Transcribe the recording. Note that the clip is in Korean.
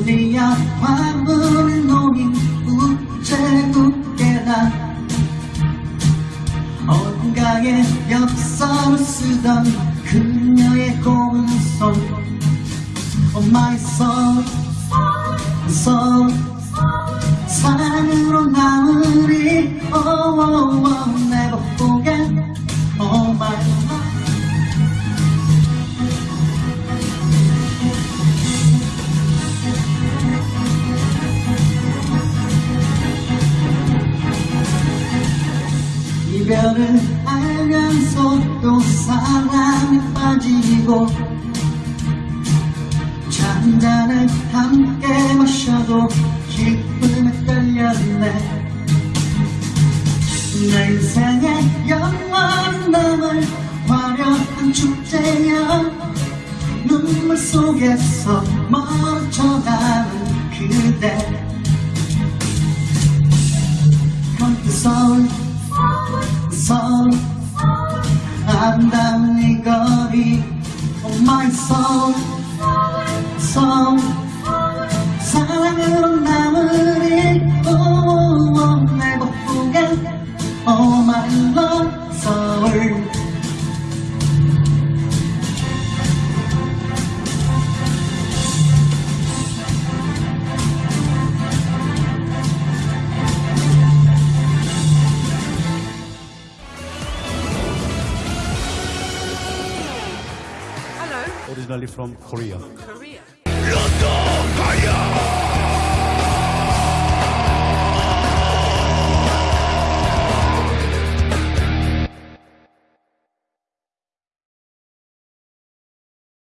우리야 화물을 노인 우체국에나? 어딘가에 엽서를 쓰던 그녀의 고운 손. Oh my soul, soul, 사랑으로 나으리. 이별을 알면서 또 사랑에 빠지고 잔잔을 함께 마셔도 기쁨에 떨렸네. 내 인생에 영원히 남을 화려한 축제야. 눈물 속에서 멈춰가는 그대 soul 이 거리 Oh my soul, soul 사랑으로 Oh, oh, never forget Oh my love, soul originally from Korea. Korea.